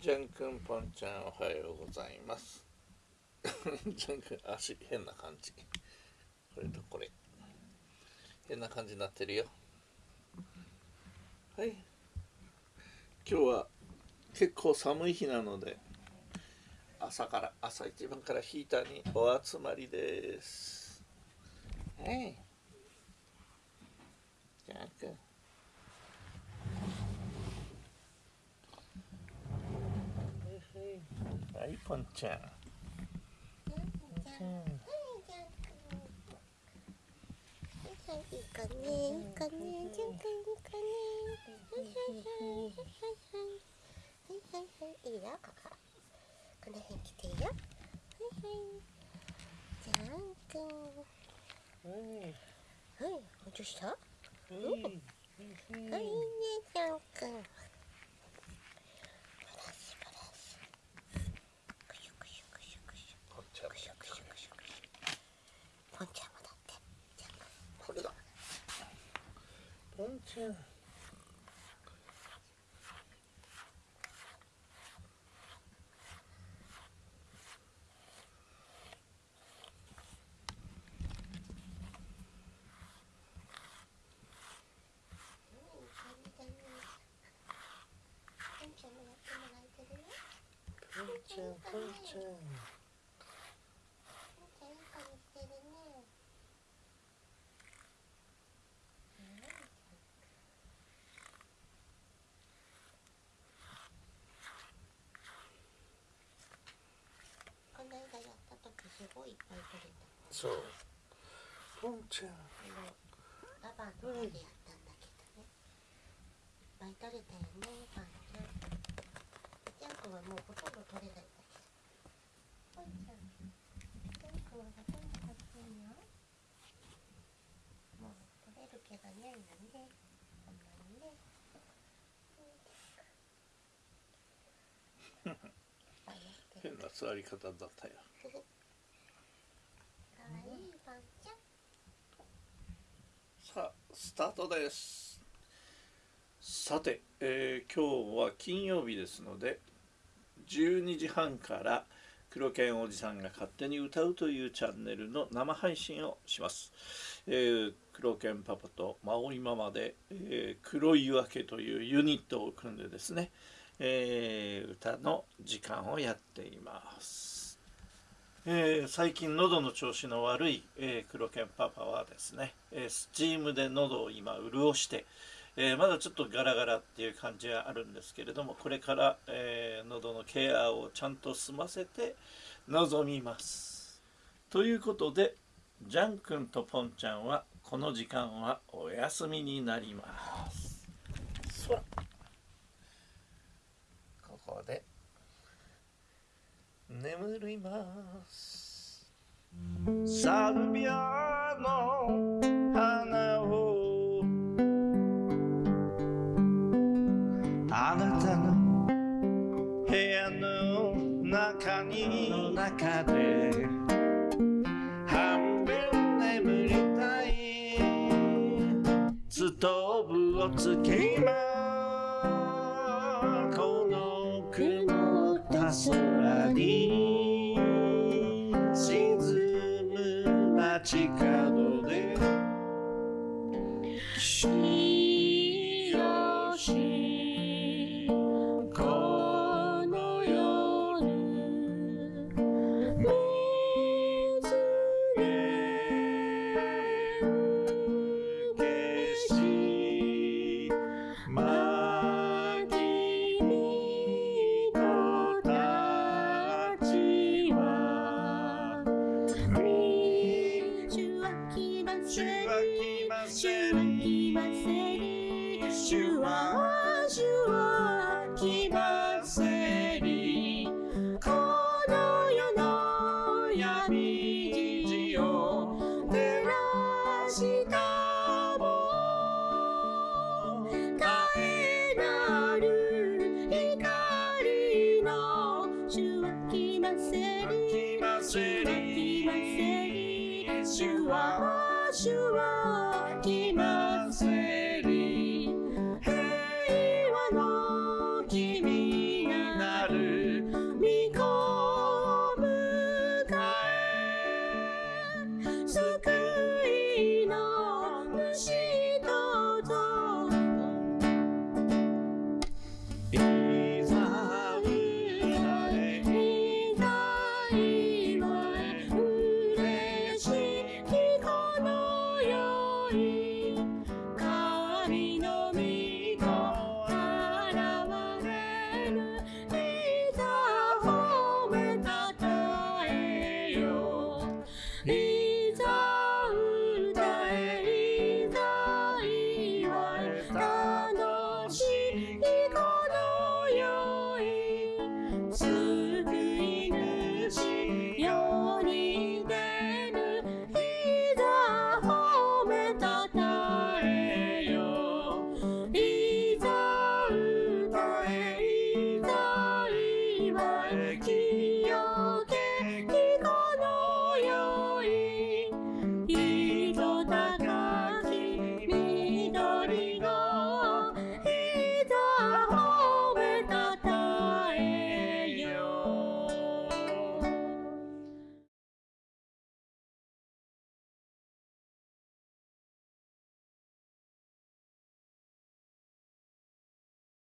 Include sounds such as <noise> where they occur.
ジャンくんぽんちゃんおはようございます。<laughs> ジャンくん足変な感じ。これとこれ。変な感じになってるよ。はい。今日は結構寒い日なので朝から朝一番からヒーターにお集まりです。はい。ジャンくんいポンちゃんいいね、いいかね、じゃんくんいいかね。はいはいはい、はいはいはい。はいはいはい、いいよ、こ。んくん。はいはい、どうした。はいはい、いいね、じゃんくん。バラシバラシ。くしゅくしゅくしゅくしゅ。ポンちゃんくしゅくしゅくしゅくしゅ。ポンちゃんもだって。じゃんくん。これだポンちゃんポンちゃんポンちゃんこの間やった時すごいいっぱい取れた。そうポンちゃんあのラバーの方でやったんだけどね。いっぱい取れたよね、パンちゃん。ジャン君はもうほとんど取れないんだけど。パンちゃん。ジャン君はほとんど取れないよ。もう取れるけどんで。こんなにね。変な座り方だったよ <laughs> かわいいパンちゃん。さあスタートです。さて、えー今日は金曜日ですので12時半から黒犬おじさんが勝手に歌うというチャンネルの生配信をします、えー黒犬パパとマオリママで、えー黒い夜明けというユニットを組んでですね、えー歌の時間をやっています。えー最近喉の調子の悪い、えー黒犬パパはですね、えースチームで喉を今潤して、えーまだちょっとガラガラっていう感じはあるんですけれどもこれから、えー喉のケアをちゃんと済ませて臨みます。ということでジャン君とポンちゃんはこの時間はお休みになりますそらここでります。サルビアの花をあなたの部屋の中にの中で半分眠りたい。ストーブをつけ今。この雲た空に praticado de Shio. は